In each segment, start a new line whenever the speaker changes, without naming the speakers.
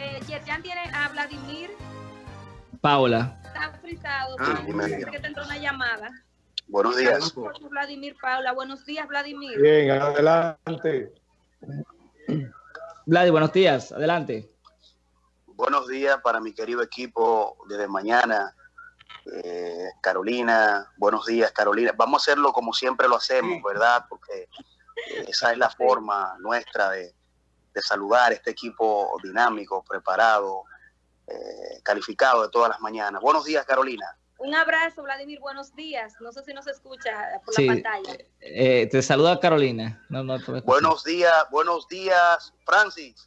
eh, Yerjan tiene a Vladimir.
Paula.
Está frisado.
Ah,
que te entró una llamada.
Buenos días.
Vladimir Paula. Buenos días, Vladimir.
Bien, adelante.
Vladi, buenos días. Adelante.
Buenos días para mi querido equipo desde mañana. Eh, Carolina, buenos días, Carolina. Vamos a hacerlo como siempre lo hacemos, ¿verdad? Porque esa es la forma nuestra de, de saludar este equipo dinámico, preparado, eh, calificado de todas las mañanas. Buenos días, Carolina.
Un abrazo, Vladimir. Buenos días. No sé si nos escucha por
Sí,
la pantalla.
eh, te saluda Carolina. No, no, te-
Buenos días, buenos días, Francis.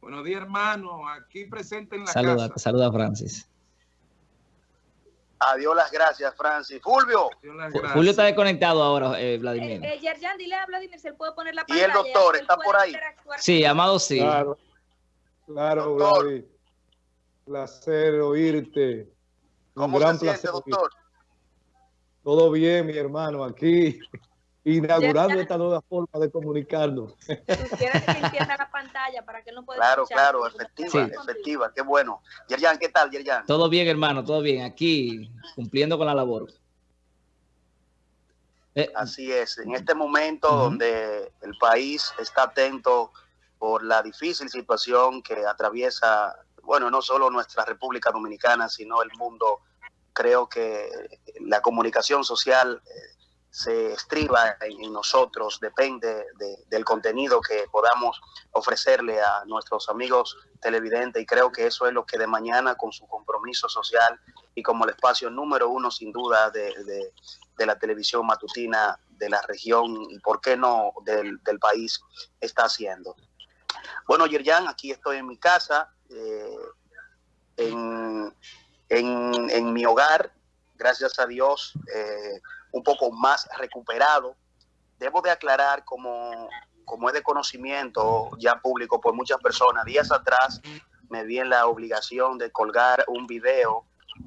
Buenos días, hermano. Aquí presente en la
Saluda,
casa.
te saluda Francis.
Adiós las gracias, Francis. Fulvio.
Gracias.
Julio está desconectado ahora, eh,
Eh,
Vladimir.
eh, Yerjan, dile a Vladimir él puede poner la
Y el
pantalla.
doctor está por ahí.
Sí, Amado sí.
Claro, claro,
Doctor.
Vladi. Placer oírte. Un
¿Cómo
gran
se siente,
placer
doctor?
Todo bien, mi hermano, aquí inaugurando esta nueva forma de comunicarnos.
Tú quieres que encienda la pantalla para que él no pueda
Claro,
escuchar.
claro, efectiva,
Sí.
efectiva, qué bueno. Yerjan, ¿qué tal, Yerjan?
Todo bien, hermano, todo bien. Aquí, cumpliendo con la labor. Eh,
Así es, en este momento
Ujú.
donde el país está atento por la difícil situación que atraviesa, bueno, no solo nuestra República Dominicana, sino el mundo, creo que la comunicación social eh, se estriba en, nosotros, depende de- del contenido que podamos ofrecerle a nuestros amigos televidentes y creo que eso es lo que de mañana con su compromiso social y como el espacio número uno sin duda de, de- de la televisión matutina de la región y por qué no del, del país está haciendo. Bueno, Yerjan, aquí estoy en mi casa, eh, en, en- en mi hogar, gracias a Dios, eh, un poco más recuperado. Debo de aclarar, como, como es de conocimiento ya público por muchas personas, días atrás me vi en la obligación de colgar un video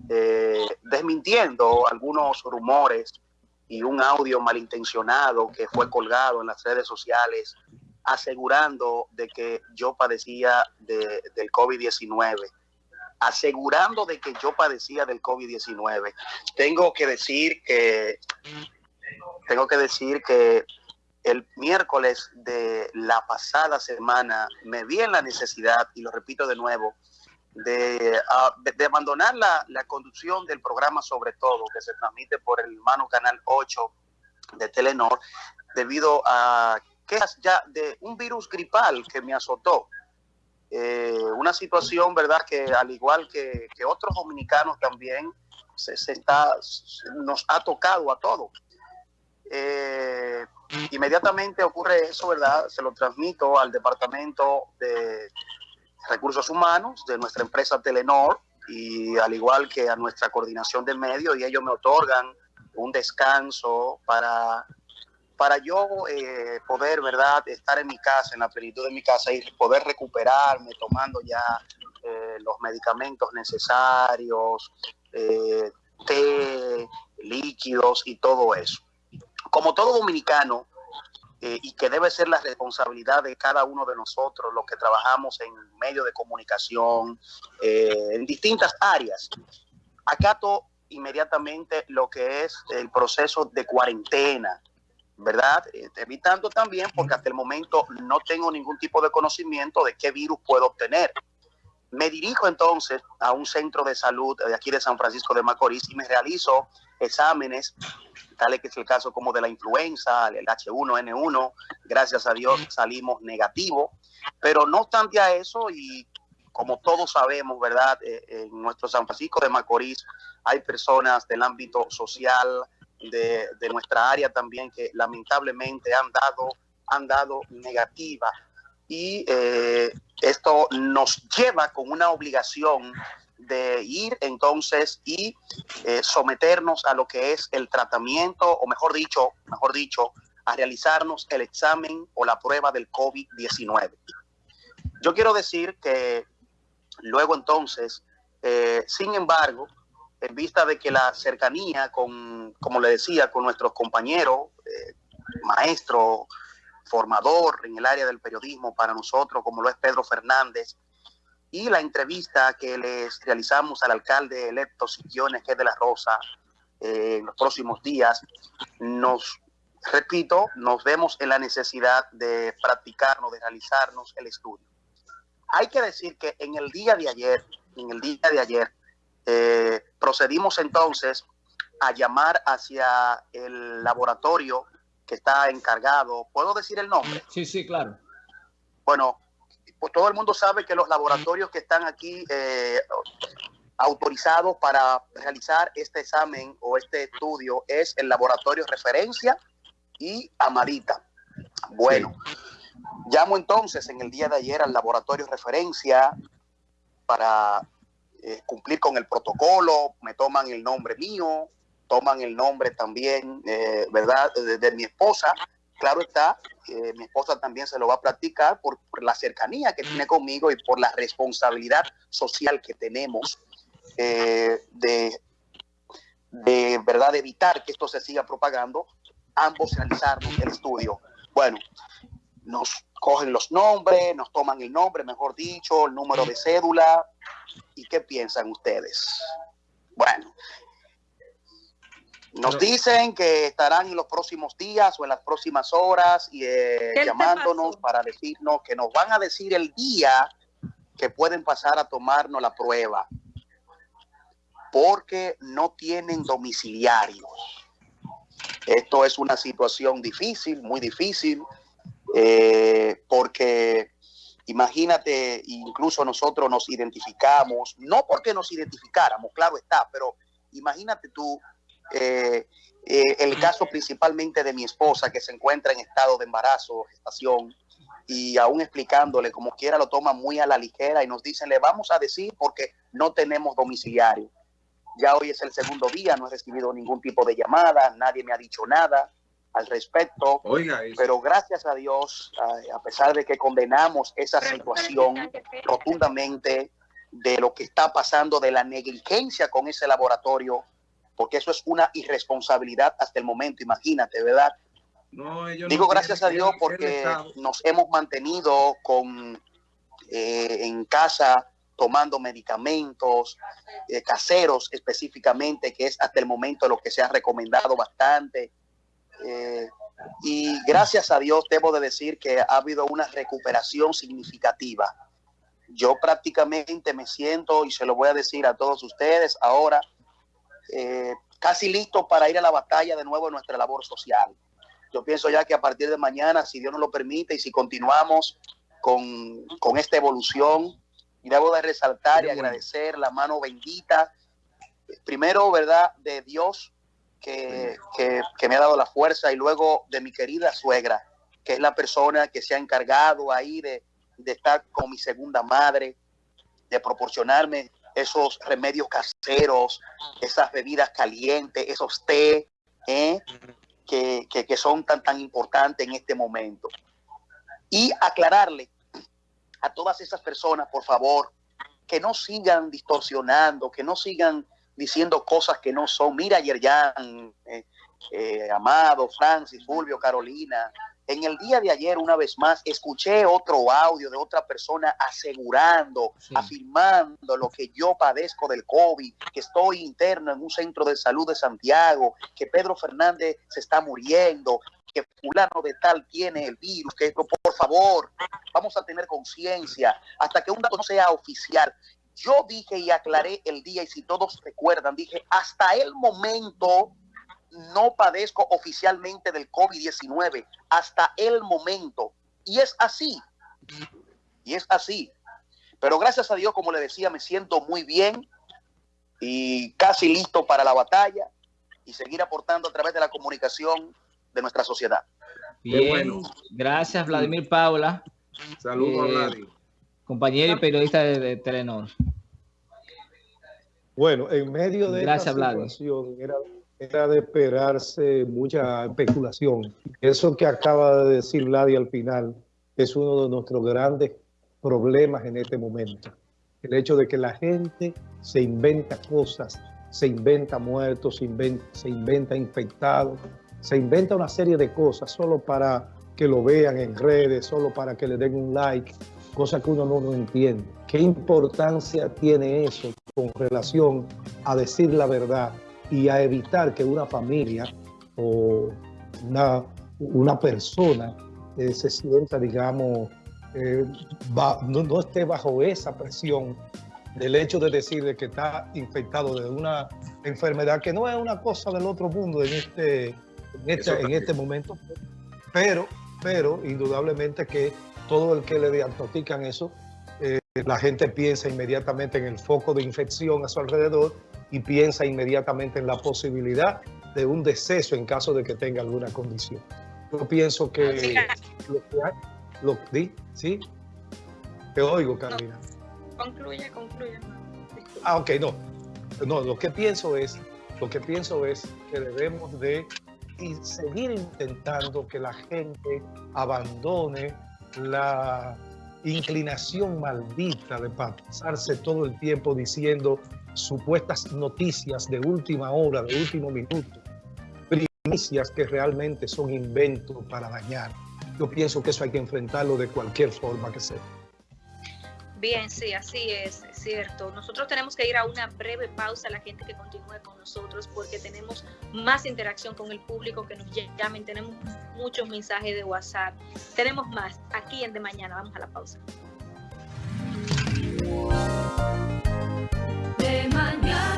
eh, desmintiendo algunos rumores y un audio malintencionado que fue colgado en las redes sociales asegurando de que yo padecía de- del COVID-19, asegurando de que yo padecía del COVID-19. Tengo que decir que tengo que decir que el miércoles de la pasada semana me vi en la necesidad, y lo repito de nuevo, de, de- de abandonar la, la conducción del programa sobre todo, que se transmite por el hermano Canal 8 de Telenor, debido a quejas ya de un virus gripal que me azotó. Eh, una situación, ¿verdad?, que al igual que, que otros dominicanos también, se, se está, nos ha tocado a todos. Eh, inmediatamente ocurre eso, ¿verdad? Se lo transmito al Departamento de Recursos Humanos de nuestra empresa Telenor y al igual que a nuestra coordinación de medios y ellos me otorgan un descanso para, para yo eh, poder, ¿verdad?, estar en mi casa, en la plenitud de mi casa y poder recuperarme tomando ya eh, los medicamentos necesarios, eh, té, líquidos y todo eso. Como todo dominicano, eh, y que debe ser la responsabilidad de cada uno de nosotros, los que trabajamos en medios de comunicación, en distintas áreas. Acato inmediatamente lo que es el proceso de cuarentena, ¿verdad? Eh, evitando también, porque hasta el momento no tengo ningún tipo de conocimiento de qué virus puedo obtener. Me dirijo entonces a un centro de salud de aquí de San Francisco de Macorís y me realizo exámenes, tales que es el caso como de la influenza, el H1N1, gracias a Dios salimos negativos, pero no obstante a eso y como todos sabemos, ¿verdad? Eh, en nuestro San Francisco de Macorís hay personas del ámbito social, de, de nuestra área también, que lamentablemente han dado, han dado negativa. Y eh, esto nos lleva con una obligación de ir entonces y eh, someternos a lo que es el tratamiento, o mejor dicho, mejor dicho, a realizarnos el examen o la prueba del COVID-19. Yo quiero decir que luego entonces, eh, sin embargo, en vista de que la cercanía con, como le decía, con nuestros compañeros, eh, maestro, formador en el área del periodismo para nosotros, como lo es Pedro Fernández, y la entrevista que les realizamos al alcalde electo Siquiones que de la Rosa eh, en los próximos días, nos, repito, nos vemos en la necesidad de practicarnos, de realizarnos el estudio. Hay que decir que en el día de ayer, en el día de ayer, eh, procedimos entonces a llamar hacia el laboratorio que está encargado. ¿Puedo decir el nombre?
Sí, sí, claro.
Bueno, pues todo el mundo sabe que los laboratorios que están aquí eh, autorizados para realizar este examen o este estudio es el laboratorio referencia y Amarita. Bueno, llamo entonces en el día de ayer al laboratorio referencia para eh, cumplir con el protocolo, me toman el nombre mío, toman el nombre también, eh, ¿verdad?, de, mi esposa. Claro está, eh, mi esposa también se lo va a practicar por, la cercanía que tiene conmigo y por la responsabilidad social que tenemos de, de, ¿verdad?, de evitar que esto se siga propagando, ambos realizaron el estudio. Bueno, nos cogen los nombres, nos toman el nombre, mejor dicho, el número de cédula. ¿Y qué piensan ustedes? Bueno, nos dicen que estarán en los próximos días o en las próximas horas y, eh, llamándonos para decirnos que nos van a decir el día que pueden pasar a tomarnos la prueba porque no tienen domiciliarios. Esto es una situación difícil, muy difícil, eh, porque imagínate, incluso nosotros nos identificamos, no porque nos identificáramos, claro está, pero imagínate tú eh, eh, el caso principalmente de mi esposa que se encuentra en estado de embarazo, gestación, y aún explicándole como quiera lo toma muy a la ligera y nos dicen, le vamos a decir porque no tenemos domiciliario. Ya hoy es el segundo día, no he recibido ningún tipo de llamada, nadie me ha dicho nada al respecto.
Oiga,
pero gracias a Dios, a, pesar de que condenamos esa situación rotundamente de lo que está pasando, de la negligencia con ese laboratorio, porque eso es una irresponsabilidad hasta el momento, imagínate, ¿verdad? Digo gracias a Dios porque nos hemos mantenido con eh, en casa tomando medicamentos eh, caseros específicamente, que es hasta el momento lo que se ha recomendado bastante. Eh, y gracias a Dios debo de decir que ha habido una recuperación significativa. Yo prácticamente me siento, y se lo voy a decir a todos ustedes ahora, eh, casi listo para ir a la batalla de nuevo en nuestra labor social. Yo pienso ya que a partir de mañana, si Dios nos lo permite y si continuamos con, con esta evolución, y debo de resaltar y agradecer la mano bendita, primero, ¿verdad?, de Dios que, me ha dado la fuerza y luego de mi querida suegra, que es la persona que se ha encargado ahí de, estar con mi segunda madre, de proporcionarme esos remedios caseros, esas bebidas calientes, esos té, ¿eh? que, que, son tan, tan importantes en este momento. Y aclararle a todas esas personas, por favor, que no sigan distorsionando, que no sigan diciendo cosas que no son. Mira, ayer ya, eh, eh, Amado, Francis, Fulvio, Carolina, en el día de ayer, una vez más, escuché otro audio de otra persona asegurando, afirmando lo que yo padezco del COVID, que estoy interno en un centro de salud de Santiago, que Pedro Fernández se está muriendo, que fulano de tal tiene el virus, que por favor, vamos a tener conciencia hasta que un dato no sea oficial. Yo dije y aclaré el día, y si todos recuerdan, dije, hasta el momento no padezco oficialmente del COVID-19, hasta el momento. Y es así, y es así. Pero gracias a Dios, como le decía, me siento muy bien y casi listo para la batalla y seguir aportando a través de la comunicación de nuestra sociedad.
Bien, bueno. gracias Vladimir Paula.
Saludos a eh,
Compañero y periodista de, Telenor.
Bueno, en medio de
gracias, esta situación
era, era, de esperarse mucha especulación. Eso que acaba de decir Vladi al final es uno de nuestros grandes problemas en este momento. El hecho de que la gente se inventa cosas, se inventa muertos, se inventa, se inventa infectados, se inventa una serie de cosas solo para que lo vean en redes, solo para que le den un like. Cosa que uno no, entiende. ¿Qué importancia tiene eso con relación a decir la verdad y a evitar que una familia o una, una persona eh, se sienta, digamos, eh, va- no, no esté bajo esa presión del hecho de decir de que está infectado de una enfermedad que no es una cosa del otro mundo en este, en este, en este momento, pero, pero indudablemente que todo el que le diagnostican eso, eh, la gente piensa inmediatamente en el foco de infección a su alrededor y piensa inmediatamente en la posibilidad de un deceso en caso de que tenga alguna condición. Yo pienso que lo que hay, lo, ¿sí? ¿sí? Te oigo, Carolina.
Concluye, concluye.
Ah, ok, no. No, lo que pienso es, lo que pienso es que debemos de y seguir intentando que la gente abandone la inclinación maldita de pasarse todo el tiempo diciendo supuestas noticias de última hora, de último minuto, primicias que realmente son inventos para dañar. Yo pienso que eso hay que enfrentarlo de cualquier forma que sea.
Bien, sí, así es, es cierto. Nosotros tenemos que ir a una breve pausa, la gente que continúe con nosotros, porque tenemos más interacción con el público que nos llamen, tenemos muchos mensajes de WhatsApp, tenemos más aquí en De Mañana. Vamos a la pausa.